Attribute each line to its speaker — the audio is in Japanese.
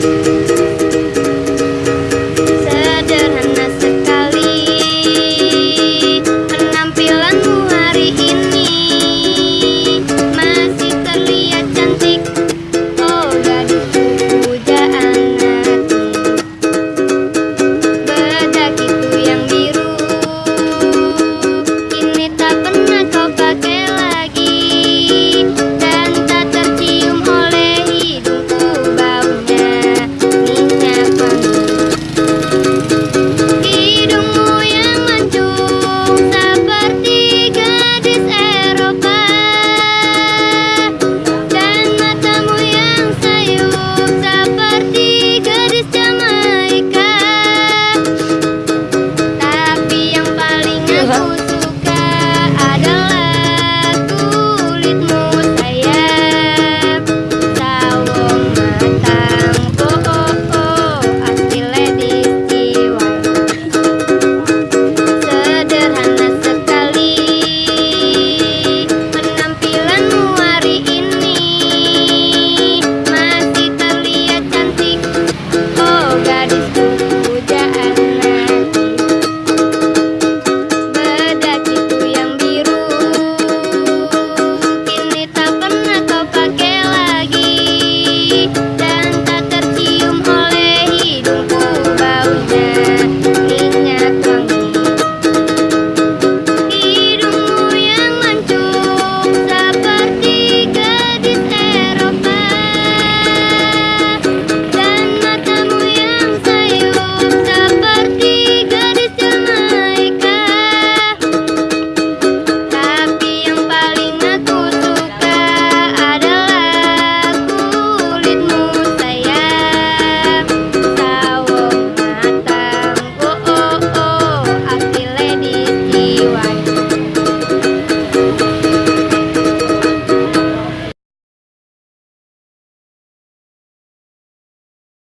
Speaker 1: す